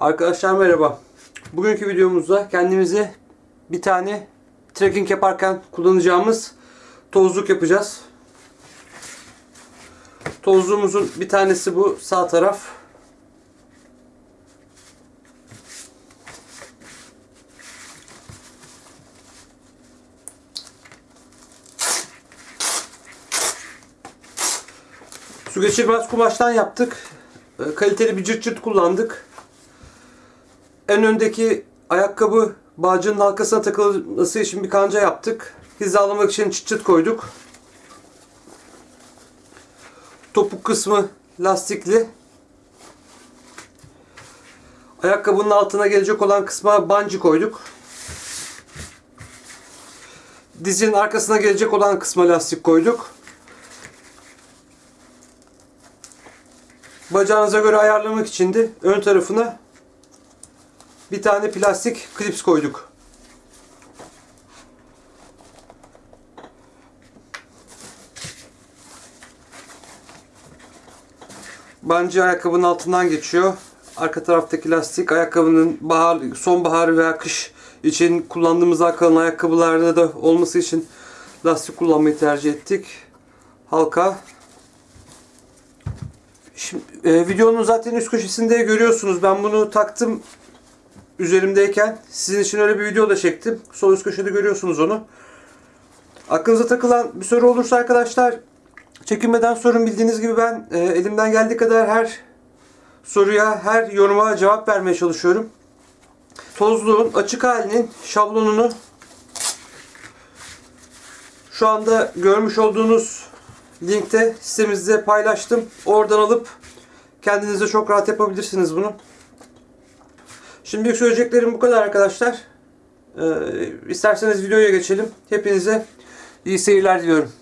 Arkadaşlar merhaba. Bugünkü videomuzda kendimize bir tane trekking yaparken kullanacağımız tozluk yapacağız. Tozluğumuzun bir tanesi bu sağ taraf. Su geçirmez kumaştan yaptık. Ee, Kaliteli bir cırt cırt kullandık. En öndeki ayakkabı bağcının halkasına takılması için bir kanca yaptık. Hizalamak için çıt çıt koyduk. Topuk kısmı lastikli. Ayakkabının altına gelecek olan kısma banci koyduk. Dizin arkasına gelecek olan kısma lastik koyduk. Bacağınıza göre ayarlamak için de ön tarafına bir tane plastik klips koyduk. Bancı ayakkabının altından geçiyor. Arka taraftaki lastik ayakkabının bahar, sonbahar veya kış için kullandığımız kalın ayakkabılarda da olması için lastik kullanmayı tercih ettik. Halka Şimdi e, videonun zaten üst köşesinde görüyorsunuz. Ben bunu taktım üzerimdeyken. Sizin için öyle bir video da çektim. Sol üst köşede görüyorsunuz onu. Aklınıza takılan bir soru olursa arkadaşlar çekinmeden sorun. Bildiğiniz gibi ben e, elimden geldiği kadar her soruya, her yoruma cevap vermeye çalışıyorum. Tozluğun açık halinin şablonunu şu anda görmüş olduğunuz linkte sitemizde paylaştım. Oradan alıp kendinize çok rahat yapabilirsiniz bunu. Şimdilik söyleyeceklerim bu kadar arkadaşlar. Ee, isterseniz videoya geçelim. Hepinize iyi seyirler diliyorum.